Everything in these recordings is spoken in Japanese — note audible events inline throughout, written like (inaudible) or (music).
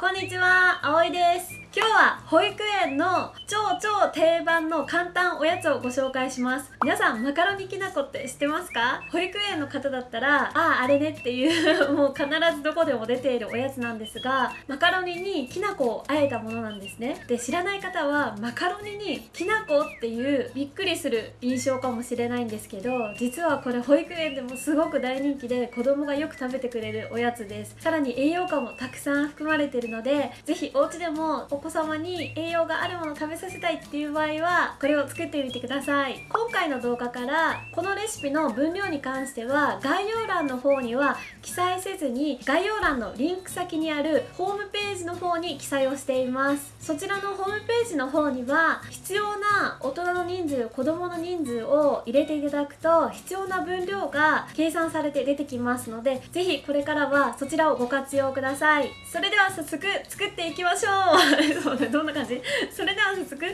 こんにちは、あおいです。今日は保育園の超超定番の簡単おやつをご紹介します。皆さんマカロニきなこって知ってますか？保育園の方だったらあああれねっていう (laughs) もう必ずどこでも出ているおやつなんですがマカロニにきな粉をあえたものなんですね。で知らない方はマカロニにきな粉っていうびっくりする印象かもしれないんですけど実はこれ保育園でもすごく大人気で子供がよく食べてくれるおやつです。さらに栄養価もたくさん含まれてるのでぜひお家でもお子様に栄養があるものを食べさせたいっていう場合はこれを作ってみてください。今回の動画からこのレシピの分量に関しては概要欄の方には記載せずに概要欄のリンク先にあるホームページの方に記載をしています。そちらのホームページの方には必要な大人の人数子供の人数を入れていただくと必要な分量が計算されて出てきますのでぜひこれからはそちらをご活用ください。それでは早速作っていきましょう。(laughs) そうねどんな感じ？それでは早速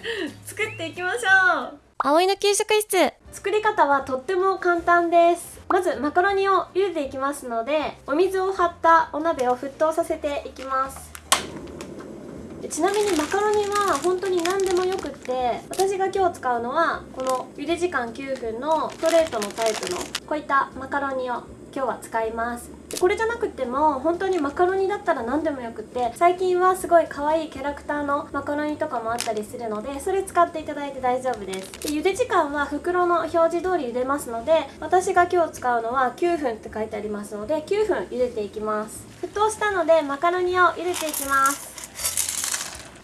作っていきましょう。葵の給食室。作り方はとっても簡単です。まずマカロニを茹でていきますのでお水を張ったお鍋を沸騰させていきます。ちなみにマカロニは本当に何でもよくって私が今日使うのはこの茹で時間9分のストレートのタイプのこういったマカロニを今日は使います。でこれじゃなくても本当にマカロニだったら何でもよくって最近はすごい可愛いキャラクターのマカロニとかもあったりするのでそれ使っていただいて大丈夫です。で茹で時間は袋の表示通り茹でますので私が今日使うのは9分って書いてありますので9分茹でていきます。沸騰したのでマカロニを茹でていきます。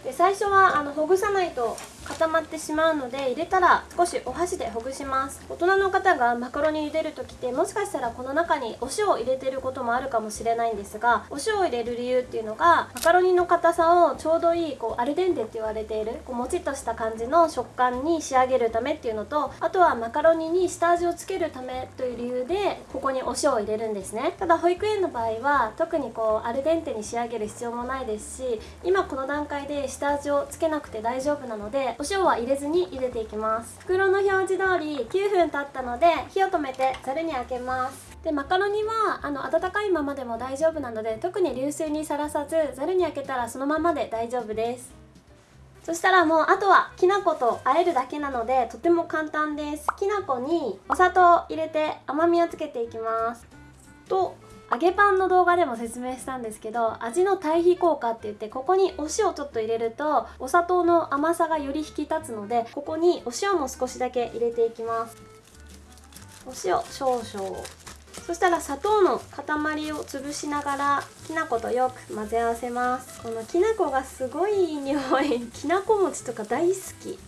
で最初はあのほぐさないと固まってしまうので入れたら少しお箸でほぐします。大人の方がマカロニ茹でる時ってもしかしたらこの中にお塩を入れてることもあるかもしれないんですがお塩を入れる理由っていうのがマカロニの硬さをちょうどいいこうアルデンテって言われているこうもちっとした感じの食感に仕上げるためっていうのとあとはマカロニに下味をつけるためという理由でここにお塩を入れるんですね。ただ保育園の場合は特にこうアルデンテに仕上げる必要もないですし今この段階で下味をつけなくて大丈夫なのでお塩は入れずに茹でていきます。袋の表示通り9分経ったので火を止めてざるにあけます。でマカロニはあの温かいままでも大丈夫なので特に流水にさらさずざるにあけたらそのままで大丈夫です。そしたらもうあとはきな粉と和えるだけなのでとても簡単です。きな粉にお砂糖を入れて甘みをつけていきます。と揚げパンの動画でも説明したんですけど味の対比効果って言ってここにお塩ちょっと入れるとお砂糖の甘さがより引き立つのでここにお塩も少しだけ入れていきます。お塩少々。そしたら砂糖の塊を潰しながらきな粉とよく混ぜ合わせます。このきな粉がすごいいい匂い。きなこ餅とか大好き。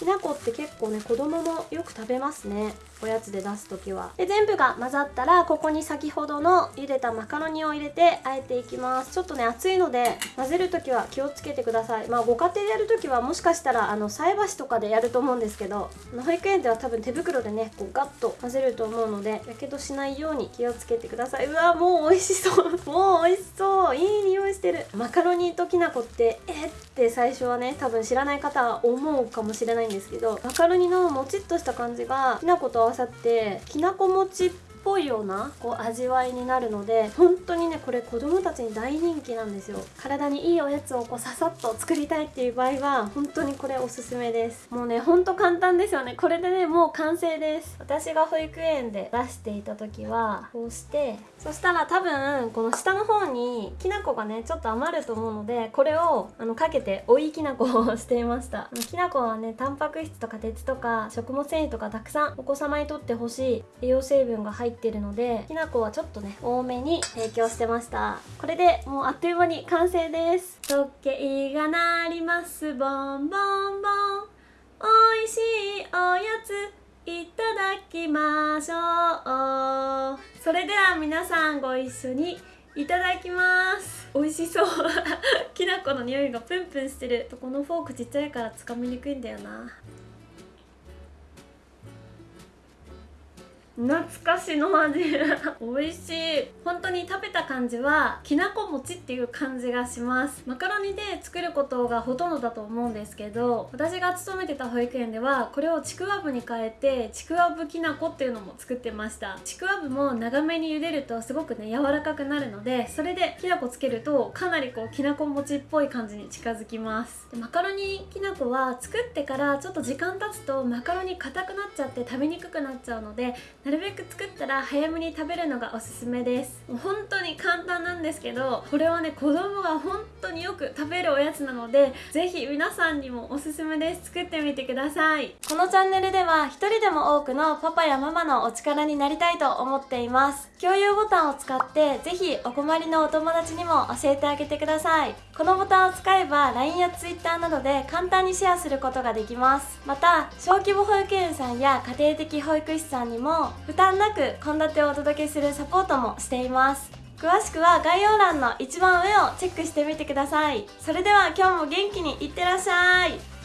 きな粉って結構ね子供もよく食べますね。おやつで出す時は。で全部が混ざったらここに先ほどの茹でたマカロニを入れてあえていきます。ちょっとね熱いので混ぜる時は気をつけてください。まあご家庭でやる時はもしかしたらあの菜箸とかでやると思うんですけど保育園では多分手袋でねこうガッと混ぜると思うのでやけどしないように気をつけてください。うわもう美味しそう。(laughs) もう美味しそう。いい匂いしてる。マカロニときな粉ってえって最初はね多分知らない方は思うかもしれないんですけどマカロニのもちっとした感じがきな粉と合わさってきなこ餅っぽいようなこう味わいになるので本当にねこれ子供たちに大人気なんですよ。体にいいおやつをこうささっと作りたいっていう場合は本当にこれおすすめです。もうねほんと簡単ですよね。これでねもう完成です。私が保育園で出していた時はこうしてそしたら多分この下の方にきな粉がねちょっと余ると思うのでこれをあのかけて追いきな粉をしていました。(laughs) きな粉はねタンパク質とか鉄とか食物繊維とかたくさんお子様にとってほしい。栄養成分が入ってってるのできな粉はちょっとね多めに提供してました。これでもうあっという間に完成です。時計が鳴ります。ボンボンボン。美味しいおやついただきましょう。それでは皆さんご一緒にいただきます。美味しそう。(laughs) きな粉の匂いがプンプンしてる。このフォークちっちゃいからつかみにくいんだよな。懐かしの味。(laughs) 美味しい。本当に食べた感じはきなこ餅っていう感じがします。マカロニで作ることがほとんどだと思うんですけど私が勤めてた保育園ではこれをちくわぶに変えてちくわぶきなこっていうのも作ってました。ちくわぶも長めに茹でるとすごくね柔らかくなるのでそれできなこつけるとかなりこうきなこ餅っぽい感じに近づきます。でマカロニきなこは作ってからちょっと時間経つとマカロニ硬くなっちゃって食べにくくなっちゃうのでなるべく作ったら早めに食べるのがおすすめです。もう本当に簡単なんですけどこれはね子供が本当によく食べるおやつなのでぜひ皆さんにもおすすめです。作ってみてください。このチャンネルでは一人でも多くのパパやママのお力になりたいと思っています。共有ボタンを使ってぜひお困りのお友達にも教えてあげてください。このボタンを使えば LINE や Twitter などで簡単にシェアすることができます。また小規模保育園さんや家庭的保育士さんにもも負担なく献立をお届けするサポートもしています。詳しくは概要欄の一番上をチェックしてみてください。それでは今日も元気にいってらっしゃい。